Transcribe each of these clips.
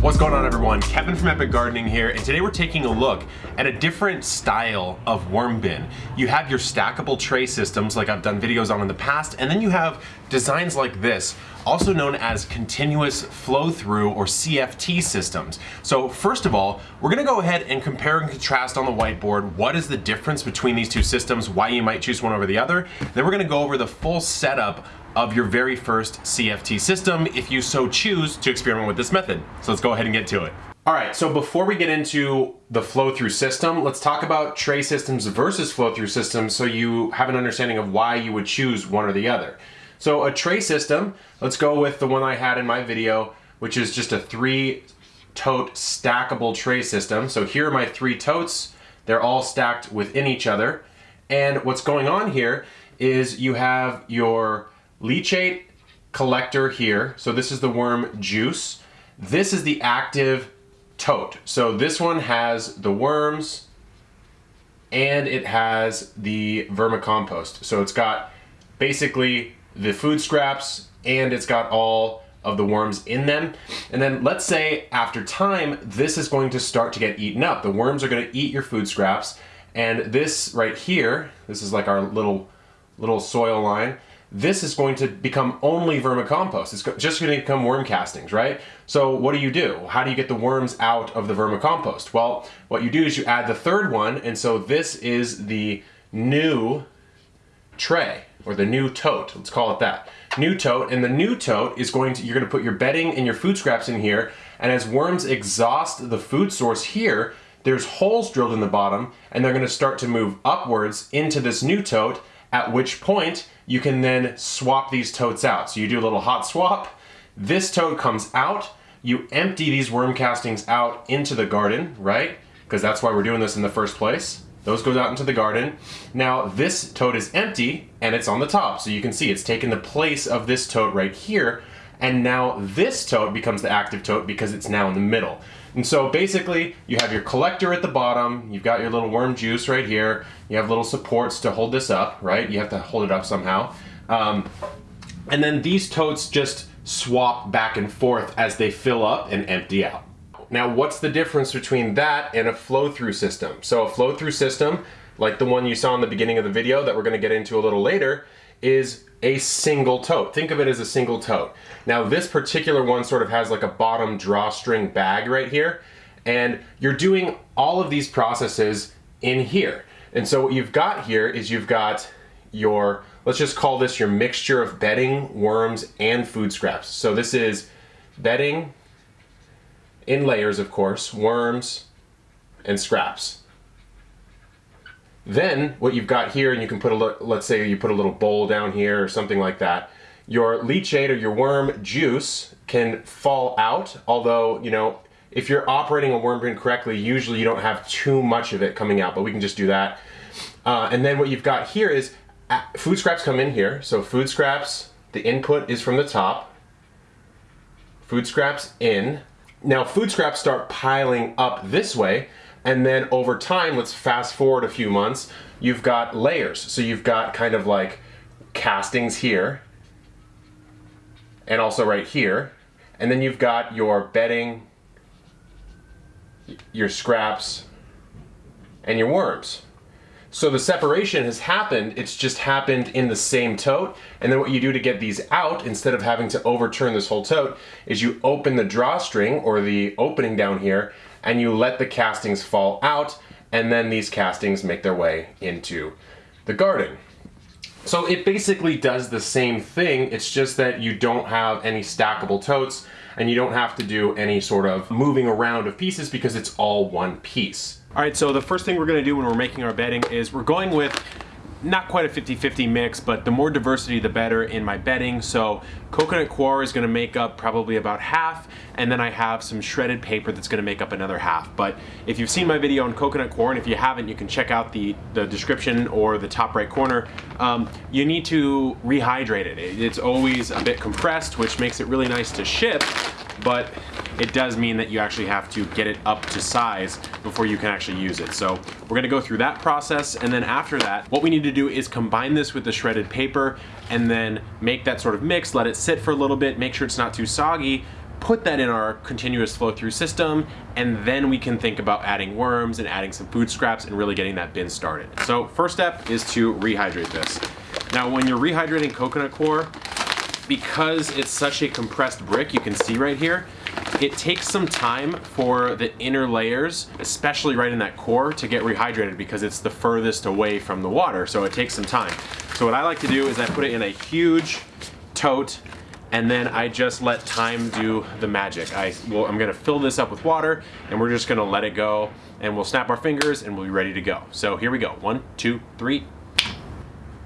What's going on everyone? Kevin from Epic Gardening here, and today we're taking a look at a different style of worm bin. You have your stackable tray systems like I've done videos on in the past, and then you have designs like this, also known as continuous flow through or CFT systems. So first of all, we're gonna go ahead and compare and contrast on the whiteboard what is the difference between these two systems, why you might choose one over the other. Then we're gonna go over the full setup of your very first CFT system if you so choose to experiment with this method. So let's go ahead and get to it. All right, so before we get into the flow-through system, let's talk about tray systems versus flow-through systems so you have an understanding of why you would choose one or the other. So a tray system, let's go with the one I had in my video, which is just a three tote stackable tray system. So here are my three totes. They're all stacked within each other. And what's going on here is you have your leachate collector here. So this is the worm juice. This is the active tote. So this one has the worms and it has the vermicompost. So it's got basically the food scraps and it's got all of the worms in them. And then let's say after time, this is going to start to get eaten up. The worms are gonna eat your food scraps. And this right here, this is like our little, little soil line this is going to become only vermicompost. It's just going to become worm castings, right? So what do you do? How do you get the worms out of the vermicompost? Well, what you do is you add the third one, and so this is the new tray, or the new tote, let's call it that. New tote, and the new tote is going to, you're going to put your bedding and your food scraps in here, and as worms exhaust the food source here, there's holes drilled in the bottom, and they're going to start to move upwards into this new tote, at which point you can then swap these totes out. So you do a little hot swap, this tote comes out, you empty these worm castings out into the garden, right? Because that's why we're doing this in the first place. Those goes out into the garden. Now this tote is empty and it's on the top. So you can see it's taken the place of this tote right here. And now this tote becomes the active tote because it's now in the middle. And so basically you have your collector at the bottom, you've got your little worm juice right here, you have little supports to hold this up, right? You have to hold it up somehow. Um, and then these totes just swap back and forth as they fill up and empty out. Now what's the difference between that and a flow-through system? So a flow-through system, like the one you saw in the beginning of the video that we're gonna get into a little later, is a single tote. Think of it as a single tote. Now this particular one sort of has like a bottom drawstring bag right here and you're doing all of these processes in here. And so what you've got here is you've got your, let's just call this your mixture of bedding, worms, and food scraps. So this is bedding in layers, of course, worms, and scraps. Then what you've got here, and you can put a, let's say you put a little bowl down here or something like that, your leachate or your worm juice can fall out, although, you know, if you're operating a worm bin correctly, usually you don't have too much of it coming out, but we can just do that. Uh, and then what you've got here is uh, food scraps come in here. So food scraps, the input is from the top. Food scraps in. Now food scraps start piling up this way and then over time, let's fast forward a few months, you've got layers. So you've got kind of like castings here and also right here. And then you've got your bedding, your scraps, and your worms. So the separation has happened, it's just happened in the same tote. And then what you do to get these out, instead of having to overturn this whole tote, is you open the drawstring or the opening down here and you let the castings fall out and then these castings make their way into the garden. So it basically does the same thing, it's just that you don't have any stackable totes and you don't have to do any sort of moving around of pieces because it's all one piece. All right, so the first thing we're gonna do when we're making our bedding is we're going with not quite a 50-50 mix, but the more diversity, the better in my bedding. So coconut coir is gonna make up probably about half, and then I have some shredded paper that's gonna make up another half. But if you've seen my video on coconut coir, and if you haven't, you can check out the, the description or the top right corner. Um, you need to rehydrate it. It's always a bit compressed, which makes it really nice to ship, but it does mean that you actually have to get it up to size before you can actually use it. So we're gonna go through that process and then after that, what we need to do is combine this with the shredded paper and then make that sort of mix, let it sit for a little bit, make sure it's not too soggy, put that in our continuous flow through system, and then we can think about adding worms and adding some food scraps and really getting that bin started. So first step is to rehydrate this. Now when you're rehydrating coconut coir, because it's such a compressed brick, you can see right here, it takes some time for the inner layers, especially right in that core, to get rehydrated because it's the furthest away from the water, so it takes some time. So what I like to do is I put it in a huge tote and then I just let time do the magic. I, well, I'm gonna fill this up with water and we're just gonna let it go and we'll snap our fingers and we'll be ready to go. So here we go, one, two, three.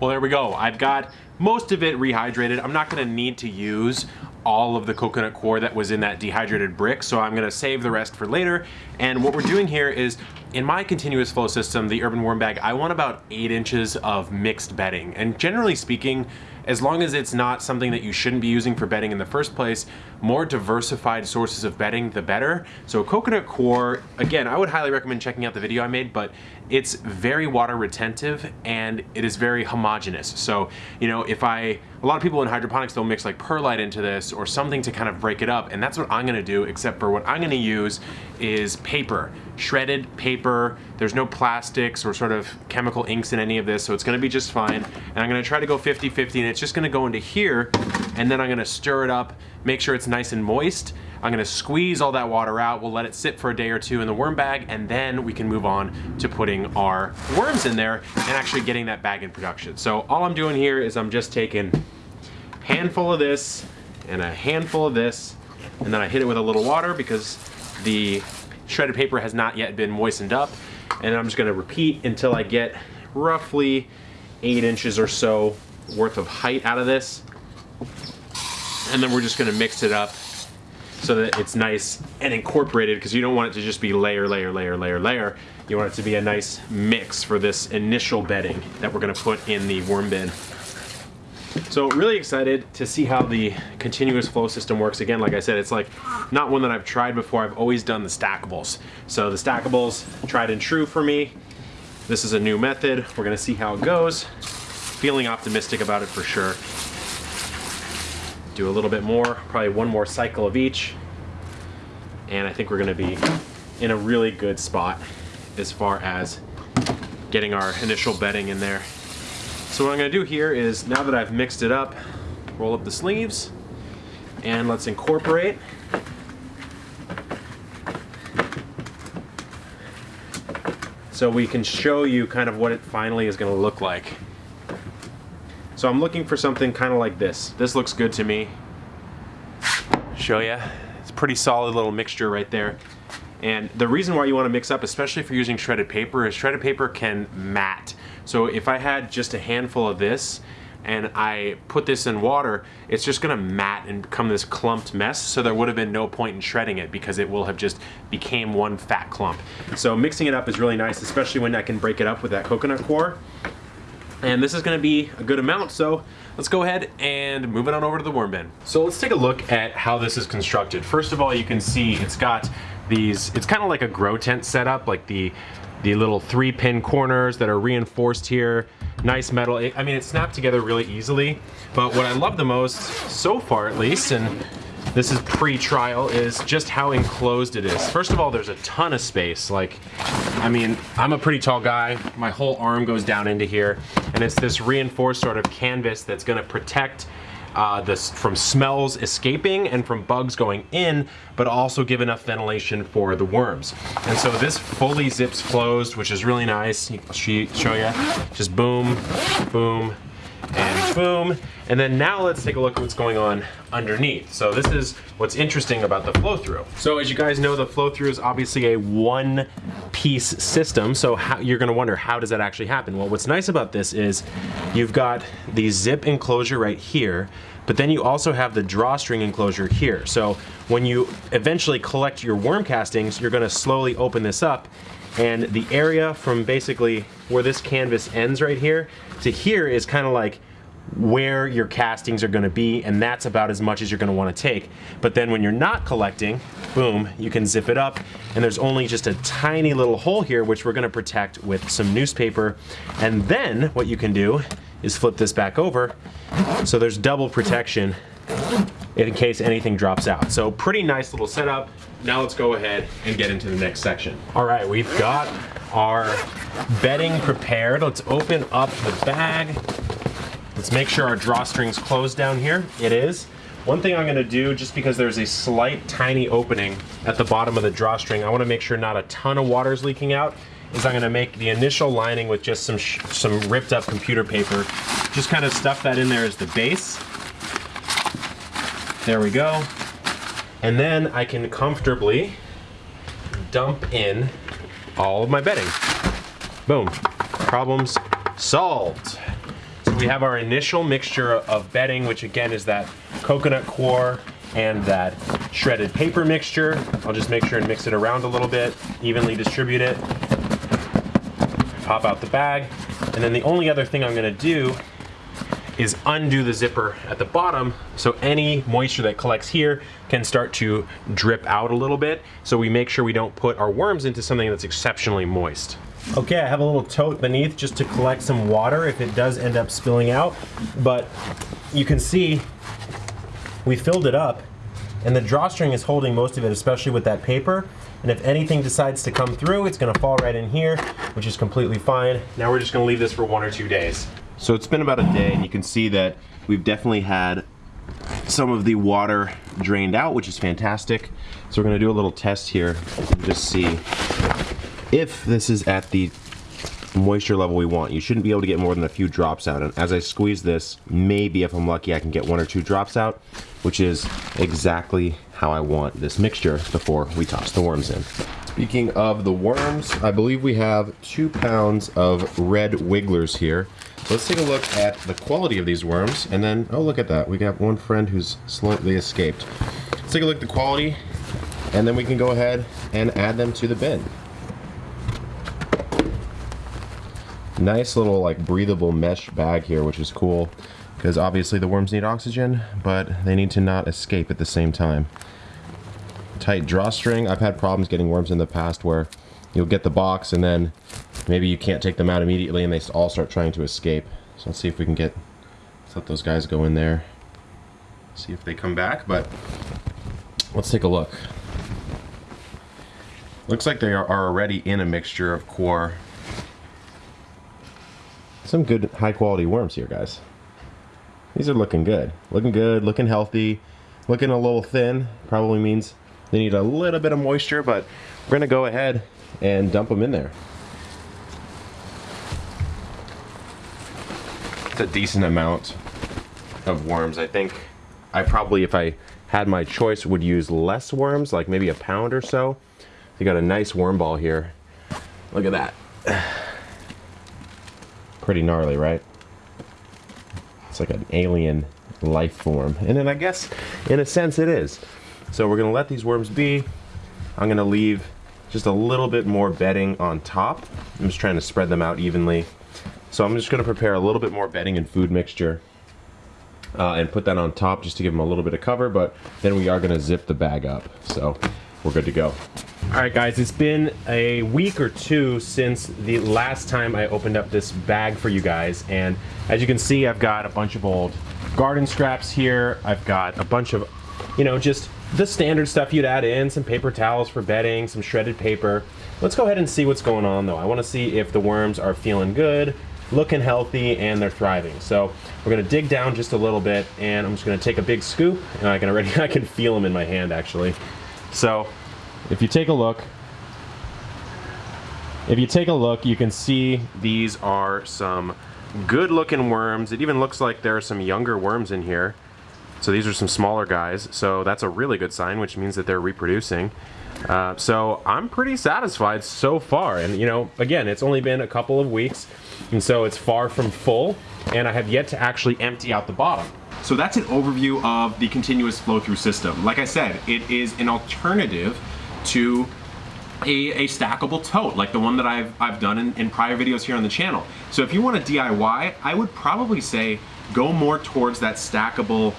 Well, there we go. I've got most of it rehydrated. I'm not gonna need to use all of the coconut coir that was in that dehydrated brick, so I'm gonna save the rest for later. And what we're doing here is, in my continuous flow system, the Urban Worm Bag, I want about eight inches of mixed bedding. And generally speaking, as long as it's not something that you shouldn't be using for bedding in the first place, more diversified sources of bedding, the better. So coconut coir, again, I would highly recommend checking out the video I made, but it's very water retentive and it is very homogenous. So, you know, if I, a lot of people in hydroponics, they'll mix like perlite into this or something to kind of break it up. And that's what I'm gonna do, except for what I'm gonna use is paper, shredded paper. There's no plastics or sort of chemical inks in any of this, so it's gonna be just fine. And I'm gonna try to go 50-50 and it's just gonna go into here and then I'm gonna stir it up, make sure it's nice and moist. I'm gonna squeeze all that water out. We'll let it sit for a day or two in the worm bag and then we can move on to putting our worms in there and actually getting that bag in production. So all I'm doing here is I'm just taking a handful of this and a handful of this and then I hit it with a little water because the shredded paper has not yet been moistened up and I'm just gonna repeat until I get roughly eight inches or so worth of height out of this and then we're just gonna mix it up so that it's nice and incorporated because you don't want it to just be layer, layer, layer, layer, layer. You want it to be a nice mix for this initial bedding that we're gonna put in the worm bin. So really excited to see how the continuous flow system works. Again, like I said, it's like not one that I've tried before. I've always done the stackables. So the stackables, tried and true for me. This is a new method. We're gonna see how it goes. Feeling optimistic about it for sure. Do a little bit more, probably one more cycle of each. And I think we're gonna be in a really good spot as far as getting our initial bedding in there. So what I'm gonna do here is, now that I've mixed it up, roll up the sleeves, and let's incorporate. So we can show you kind of what it finally is gonna look like. So I'm looking for something kind of like this. This looks good to me. Show ya. It's a pretty solid little mixture right there. And the reason why you want to mix up, especially if you're using shredded paper, is shredded paper can mat. So if I had just a handful of this and I put this in water, it's just gonna mat and become this clumped mess. So there would have been no point in shredding it because it will have just became one fat clump. So mixing it up is really nice, especially when I can break it up with that coconut coir. And this is gonna be a good amount, so let's go ahead and move it on over to the worm bin. So let's take a look at how this is constructed. First of all, you can see it's got these, it's kind of like a grow tent setup, like the, the little three pin corners that are reinforced here. Nice metal, I mean, it snapped together really easily. But what I love the most, so far at least, and this is pre-trial, is just how enclosed it is. First of all, there's a ton of space. Like, I mean, I'm a pretty tall guy. My whole arm goes down into here. And it's this reinforced sort of canvas that's gonna protect uh, this from smells escaping and from bugs going in, but also give enough ventilation for the worms. And so this fully zips closed, which is really nice. I'll show you. Just boom, boom, boom. And then now let's take a look at what's going on underneath. So this is what's interesting about the flow through. So as you guys know, the flow through is obviously a one piece system. So how, you're gonna wonder, how does that actually happen? Well, what's nice about this is you've got the zip enclosure right here, but then you also have the drawstring enclosure here. So when you eventually collect your worm castings, you're gonna slowly open this up and the area from basically where this canvas ends right here to here is kind of like where your castings are gonna be and that's about as much as you're gonna wanna take. But then when you're not collecting, boom, you can zip it up and there's only just a tiny little hole here which we're gonna protect with some newspaper. And then what you can do is flip this back over so there's double protection in case anything drops out. So pretty nice little setup. Now let's go ahead and get into the next section. All right, we've got our bedding prepared. Let's open up the bag. Let's make sure our drawstring's closed down here. It is. One thing I'm gonna do, just because there's a slight tiny opening at the bottom of the drawstring, I wanna make sure not a ton of water is leaking out, is I'm gonna make the initial lining with just some, some ripped up computer paper. Just kind of stuff that in there as the base. There we go. And then I can comfortably dump in all of my bedding. Boom, problems solved. We have our initial mixture of bedding, which again is that coconut coir and that shredded paper mixture. I'll just make sure and mix it around a little bit, evenly distribute it. Pop out the bag. And then the only other thing I'm gonna do is undo the zipper at the bottom so any moisture that collects here can start to drip out a little bit so we make sure we don't put our worms into something that's exceptionally moist. Okay, I have a little tote beneath just to collect some water if it does end up spilling out, but you can see we filled it up and the drawstring is holding most of it, especially with that paper. And if anything decides to come through, it's gonna fall right in here, which is completely fine. Now we're just gonna leave this for one or two days. So it's been about a day and you can see that we've definitely had some of the water drained out, which is fantastic. So we're gonna do a little test here and just see if this is at the moisture level we want. You shouldn't be able to get more than a few drops out. And as I squeeze this, maybe if I'm lucky, I can get one or two drops out, which is exactly how I want this mixture before we toss the worms in. Speaking of the worms, I believe we have two pounds of red wigglers here. Let's take a look at the quality of these worms, and then, oh look at that, we got one friend who's slightly escaped. Let's take a look at the quality, and then we can go ahead and add them to the bin. Nice little like breathable mesh bag here, which is cool, because obviously the worms need oxygen, but they need to not escape at the same time. Tight drawstring, I've had problems getting worms in the past where you'll get the box and then maybe you can't take them out immediately and they all start trying to escape. So let's see if we can get, let's let those guys go in there. See if they come back, but let's take a look. Looks like they are already in a mixture of coir. Some good high quality worms here, guys. These are looking good. Looking good, looking healthy, looking a little thin. Probably means they need a little bit of moisture, but we're gonna go ahead and dump them in there. It's a decent amount of worms. I think I probably, if I had my choice, would use less worms, like maybe a pound or so. You got a nice worm ball here. Look at that. Pretty gnarly, right? It's like an alien life form. And then I guess, in a sense, it is. So we're gonna let these worms be. I'm gonna leave just a little bit more bedding on top. I'm just trying to spread them out evenly. So I'm just gonna prepare a little bit more bedding and food mixture uh, and put that on top just to give them a little bit of cover, but then we are gonna zip the bag up. So we're good to go. All right guys, it's been a week or two since the last time I opened up this bag for you guys. And as you can see, I've got a bunch of old garden scraps here. I've got a bunch of, you know, just the standard stuff you'd add in, some paper towels for bedding, some shredded paper. Let's go ahead and see what's going on though. I wanna see if the worms are feeling good, looking healthy, and they're thriving. So we're gonna dig down just a little bit and I'm just gonna take a big scoop and I can already, I can feel them in my hand actually. So if you take a look, if you take a look, you can see these are some good looking worms. It even looks like there are some younger worms in here. So these are some smaller guys, so that's a really good sign, which means that they're reproducing. Uh, so I'm pretty satisfied so far. And you know, again, it's only been a couple of weeks, and so it's far from full, and I have yet to actually empty out the bottom. So that's an overview of the continuous flow through system. Like I said, it is an alternative to a, a, stackable tote like the one that I've, I've done in, in prior videos here on the channel. So if you want a DIY, I would probably say go more towards that stackable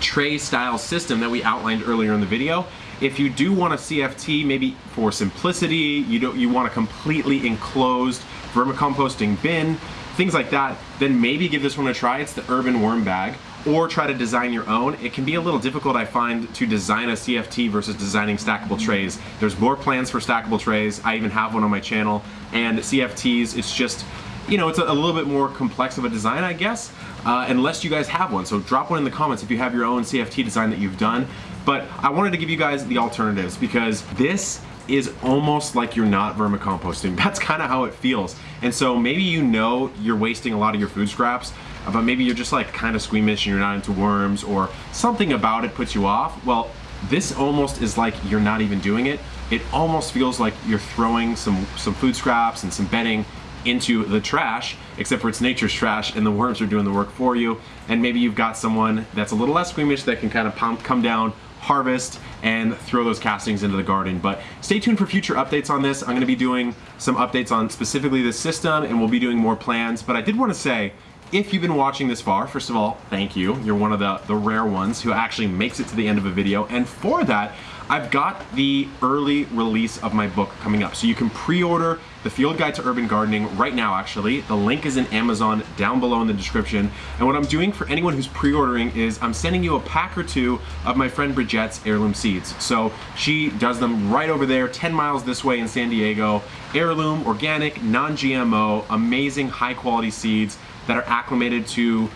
tray style system that we outlined earlier in the video. If you do want a CFT, maybe for simplicity, you don't you want a completely enclosed vermicomposting bin, things like that, then maybe give this one a try. It's the Urban Worm Bag. Or try to design your own, it can be a little difficult, I find, to design a CFT versus designing stackable trays. There's more plans for stackable trays. I even have one on my channel. And CFTs, it's just, you know, it's a, a little bit more complex of a design, I guess, uh, unless you guys have one. So drop one in the comments if you have your own CFT design that you've done. But I wanted to give you guys the alternatives because this is almost like you're not vermicomposting. That's kind of how it feels. And so maybe you know you're wasting a lot of your food scraps, but maybe you're just like kind of squeamish and you're not into worms or something about it puts you off. Well, this almost is like you're not even doing it. It almost feels like you're throwing some, some food scraps and some bedding into the trash, except for it's nature's trash and the worms are doing the work for you. And maybe you've got someone that's a little less squeamish that can kind of come down, harvest, and throw those castings into the garden. But stay tuned for future updates on this. I'm gonna be doing some updates on specifically this system and we'll be doing more plans. But I did wanna say, if you've been watching this far, first of all, thank you. You're one of the, the rare ones who actually makes it to the end of a video. And for that, I've got the early release of my book coming up. So you can pre-order the Field Guide to Urban Gardening right now, actually. The link is in Amazon down below in the description. And what I'm doing for anyone who's pre-ordering is I'm sending you a pack or two of my friend Bridgette's heirloom seeds. So she does them right over there, 10 miles this way in San Diego. Heirloom, organic, non-GMO, amazing high quality seeds that are acclimated to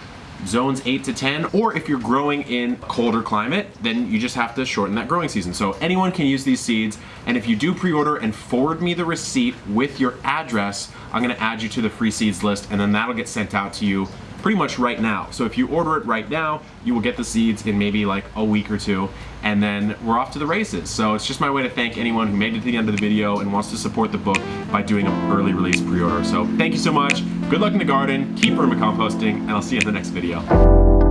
zones 8 to 10, or if you're growing in colder climate, then you just have to shorten that growing season. So anyone can use these seeds, and if you do pre-order and forward me the receipt with your address, I'm gonna add you to the free seeds list, and then that'll get sent out to you pretty much right now. So if you order it right now, you will get the seeds in maybe like a week or two, and then we're off to the races. So it's just my way to thank anyone who made it to the end of the video and wants to support the book by doing an early release pre-order. So thank you so much. Good luck in the garden, keep vermicomposting, and I'll see you in the next video.